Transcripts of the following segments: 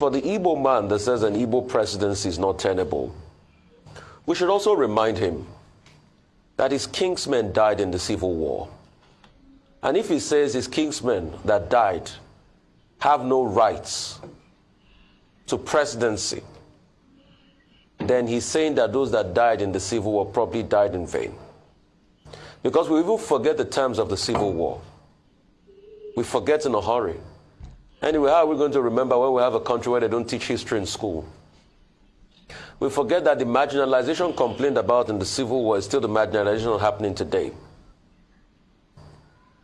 For the Igbo man that says an Igbo presidency is not tenable, we should also remind him that his kingsmen died in the Civil War. And if he says his kingsmen that died have no rights to presidency, then he's saying that those that died in the Civil War probably died in vain. Because we even forget the terms of the Civil War. We forget in a hurry. Anyway, how are we going to remember when we have a country where they don't teach history in school? We forget that the marginalization complained about in the Civil War is still the marginalization happening today.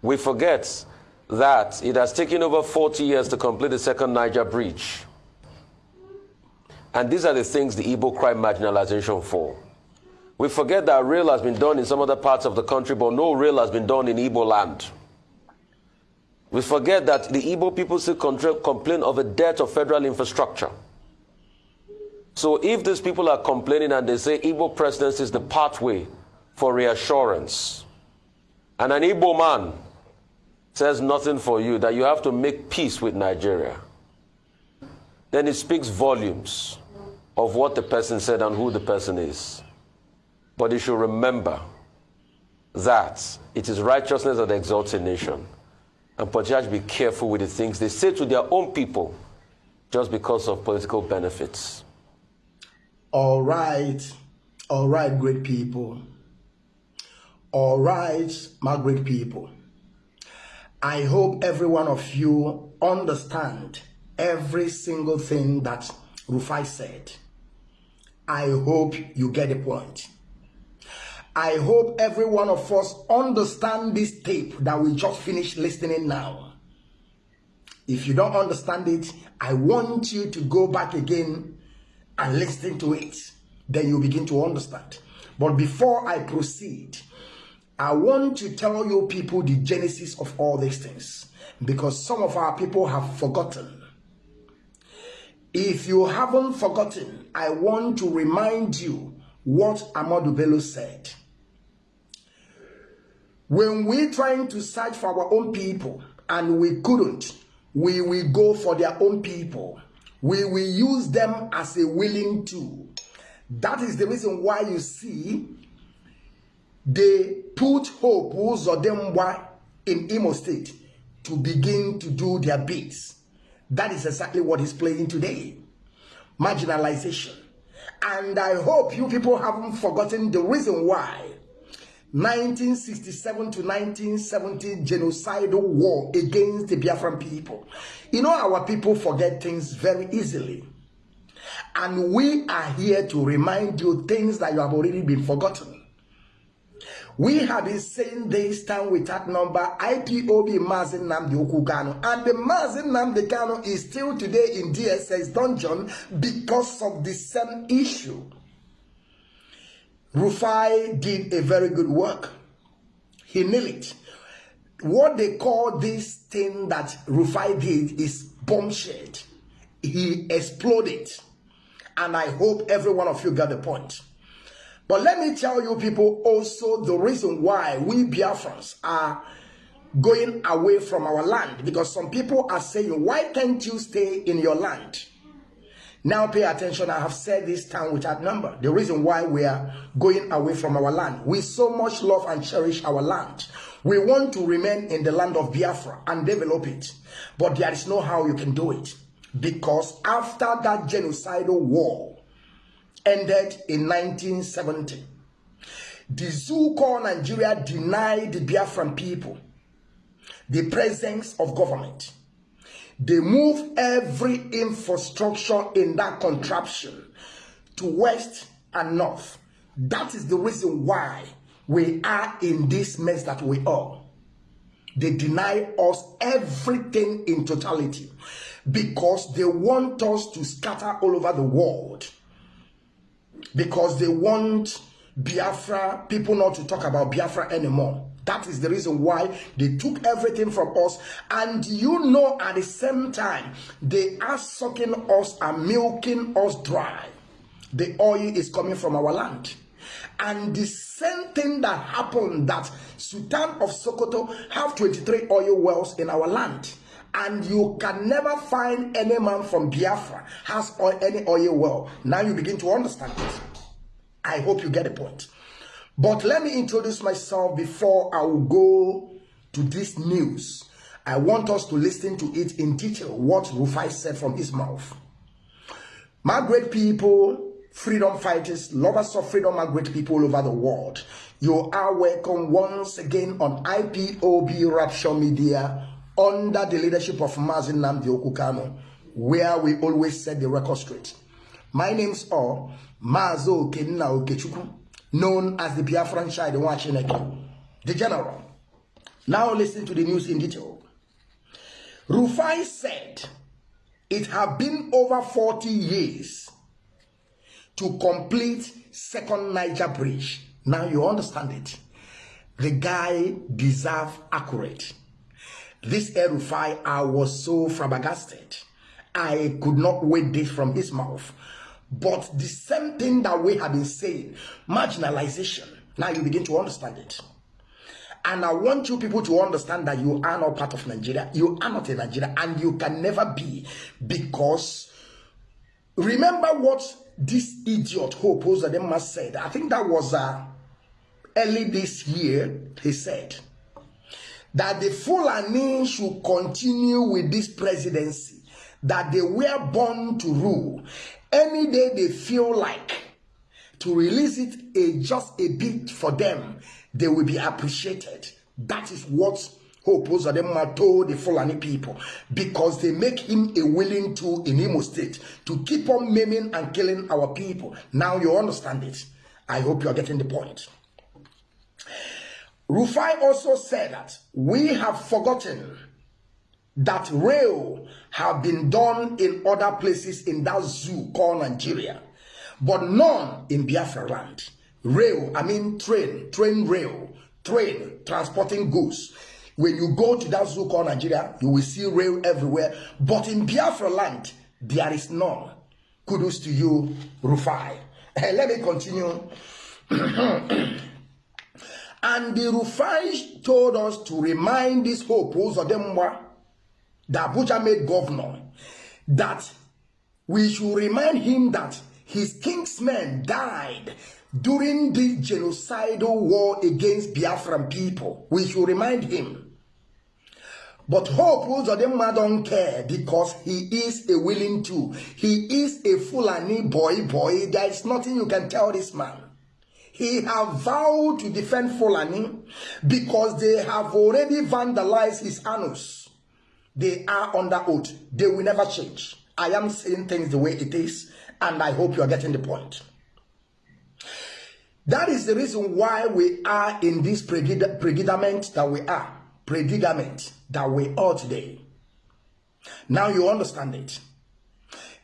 We forget that it has taken over 40 years to complete the second Niger Bridge. And these are the things the Igbo cry marginalization for. We forget that rail has been done in some other parts of the country, but no rail has been done in Igbo land. We forget that the Igbo people still complain of a debt of federal infrastructure. So if these people are complaining and they say Igbo presidency is the pathway for reassurance, and an Igbo man says nothing for you, that you have to make peace with Nigeria, then it speaks volumes of what the person said and who the person is. But you should remember that it is righteousness that exalts a nation. And Patriarchs be careful with the things they say to their own people just because of political benefits. All right, all right, great people. All right, my great people. I hope every one of you understand every single thing that Rufai said. I hope you get the point. I hope every one of us understand this tape that we just finished listening now. If you don't understand it, I want you to go back again and listen to it. Then you begin to understand. But before I proceed, I want to tell you people the genesis of all these things because some of our people have forgotten. If you haven't forgotten, I want to remind you what Amadu Bello said. When we're trying to search for our own people and we couldn't, we will go for their own people we will use them as a willing tool. That is the reason why you see they put Hope Uzodemwa in Imo State to begin to do their bits. That is exactly what is playing today. Marginalization. And I hope you people haven't forgotten the reason why 1967 to 1970 genocidal war against the Biafran people. You know, our people forget things very easily. And we are here to remind you things that you have already been forgotten. We have been saying this time with that number IPOB Mazin Namdi Okugano. And the Mazin Namdi Kano is still today in DSS dungeon because of the same issue. Rufai did a very good work. He nailed it. What they call this thing that Rufai did is bombshell. He exploded. And I hope every one of you got the point. But let me tell you people also the reason why we Biafrans are going away from our land. Because some people are saying, why can't you stay in your land? Now pay attention. I have said this time without number. The reason why we are going away from our land. We so much love and cherish our land. We want to remain in the land of Biafra and develop it. But there is no how you can do it. Because after that genocidal war ended in 1970, the called Nigeria denied the Biafran people the presence of government they move every infrastructure in that contraption to west and north. That is the reason why we are in this mess that we are. They deny us everything in totality because they want us to scatter all over the world. Because they want Biafra, people not to talk about Biafra anymore. That is the reason why they took everything from us. And you know, at the same time, they are sucking us and milking us dry. The oil is coming from our land. And the same thing that happened that Sultan of Sokoto have 23 oil wells in our land. and you can never find any man from Biafra has any oil well. Now you begin to understand it. I hope you get the point. But let me introduce myself before I will go to this news. I want us to listen to it in detail, what Rufai said from his mouth. My great people, freedom fighters, lovers of freedom, my great people over the world. You are welcome once again on IPOB Rapture Media under the leadership of Mazi Nnamdi Okwu Kanu, where we always set the record straight. My name's all Mazo Kenna Okechukwu, known as the Biafran Shai, the Wachineke, the general. Now listen to the news in detail. Rufai said it have been over 40 years to complete second Niger bridge. Now you understand it. The guy deserve accurate. This Erufai, I was so flabbergasted. I could not wait this from his mouth. But the same thing that we have been saying, marginalization, now you begin to understand it. And I want you people to understand that you are not part of Nigeria. You are not in Nigeria and you can never be because remember what this idiot Hope Uzodinma said. I think that was uh, early this year. He said that the Fulani should continue with this presidency, that they were born to rule. Any day they feel like to release it a, just a bit for them, they will be appreciated. That is what Hope Uzodinma told the Fulani people because they make him a willing tool in Imo State to keep on maiming and killing our people. Now you understand it. I hope you are getting the point. Rufai also said that we have forgotten that rail have been done in other places in that zoo called Nigeria, but none in Biafra land. Rail, I mean train, train rail, train transporting goods. When you go to that zoo called Nigeria, you will see rail everywhere. But in Biafra land, there is none. Kudos to you, Rufai. Eh, let me continue. And the Rufai told us to remind these this Hope Uzodinma, the Abuja made governor, that we should remind him that his kingsmen died during the genocidal war against Biafran people. We should remind him. But Hope Uzodinma don't care because he is a willing to. He is a Fulani boy boy. There is nothing you can tell this man. He have vowed to defend Fulani because they have already vandalized his anus. They are under oath. They will never change. I am saying things the way it is, and I hope you are getting the point. That is the reason why we are in this predicament that we are. Predicament that we are today. Now you understand it.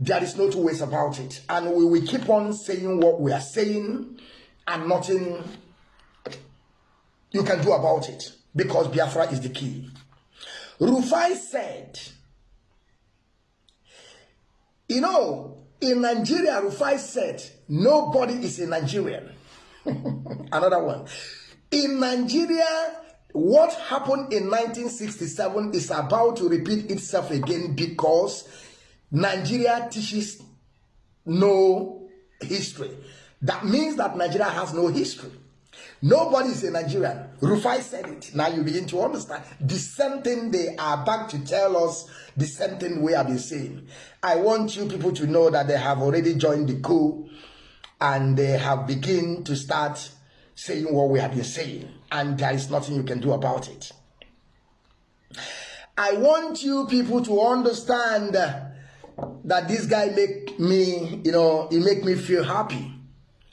There is no two ways about it. And we will keep on saying what we are saying and nothing you can do about it because Biafra is the key. Rufai said, you know, in Nigeria, Rufai said, nobody is a Nigerian. Another one. In Nigeria, what happened in 1967 is about to repeat itself again because Nigeria teaches no history. That means that Nigeria has no history. Nobody is a Nigerian. Rufai said it. Now you begin to understand. The same thing they are back to tell us, the same thing we have been saying. I want you people to know that they have already joined the coup and they have begun to start saying what we have been saying. And there is nothing you can do about it. I want you people to understand that this guy make me, you know, he make me feel happy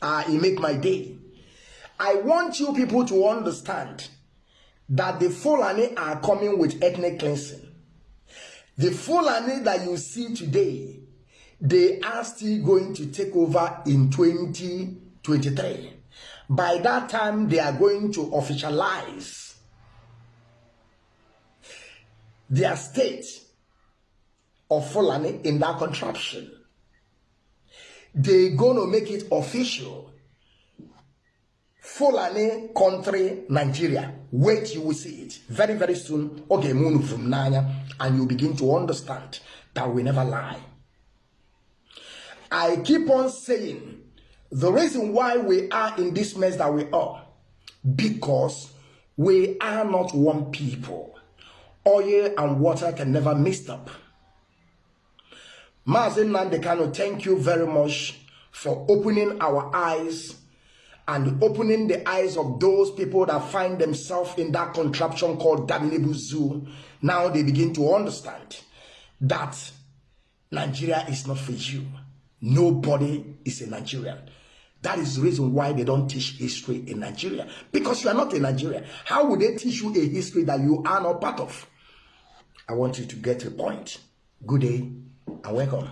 uh, it make my day. I want you people to understand that the Fulani are coming with ethnic cleansing. The Fulani that you see today, they are still going to take over in 2023. By that time, they are going to officialize their state of Fulani in that contraption they're going to make it official Fulani country, Nigeria. Wait, you will see it. Very, very soon. Okay, moon from Nanya, and you begin to understand that we never lie. I keep on saying the reason why we are in this mess that we are, because we are not one people. Oil and water can never mix up. Mazi Nnamdi Kanu, thank you very much for opening our eyes and opening the eyes of those people that find themselves in that contraption called Daminibu Zoo. Now they begin to understand that Nigeria is not for you. Nobody is a Nigerian. That is the reason why they don't teach history in Nigeria. Because you are not a Nigerian. How would they teach you a history that you are not part of? I want you to get a point. Good day and welcome.